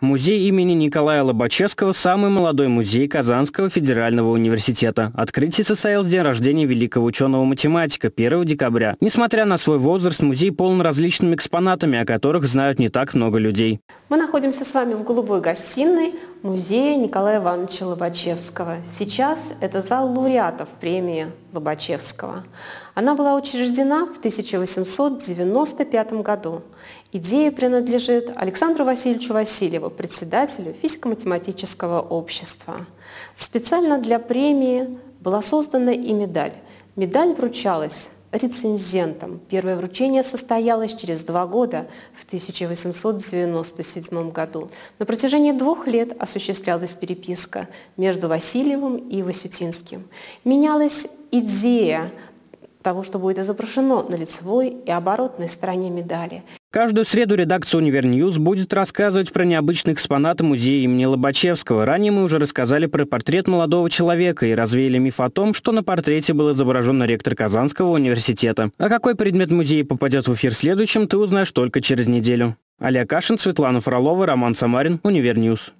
Музей имени Николая Лобачевского – самый молодой музей Казанского федерального университета. Открытие состоялось в день рождения великого ученого-математика 1 декабря. Несмотря на свой возраст, музей полон различными экспонатами, о которых знают не так много людей. Мы находимся с вами в голубой гостиной музея Николая Ивановича Лобачевского. Сейчас это зал лауреатов премии Лобачевского. Она была учреждена в 1895 году. Идея принадлежит Александру Васильевичу Васильеву, председателю физико-математического общества. Специально для премии была создана и медаль. Медаль вручалась рецензентом. Первое вручение состоялось через два года, в 1897 году. На протяжении двух лет осуществлялась переписка между Васильевым и Васютинским. Менялась идея того, что будет изображено на лицевой и оборотной стороне медали. Каждую среду редакция «Univer News» будет рассказывать про необычные экспонаты музея имени Лобачевского. Ранее мы уже рассказали про портрет молодого человека и развеяли миф о том, что на портрете был изображен ректор Казанского университета. А какой предмет музея попадет в эфир следующим, ты узнаешь только через неделю. Олег Кашин, Светлана Фролова, Роман Самарин, Univer News.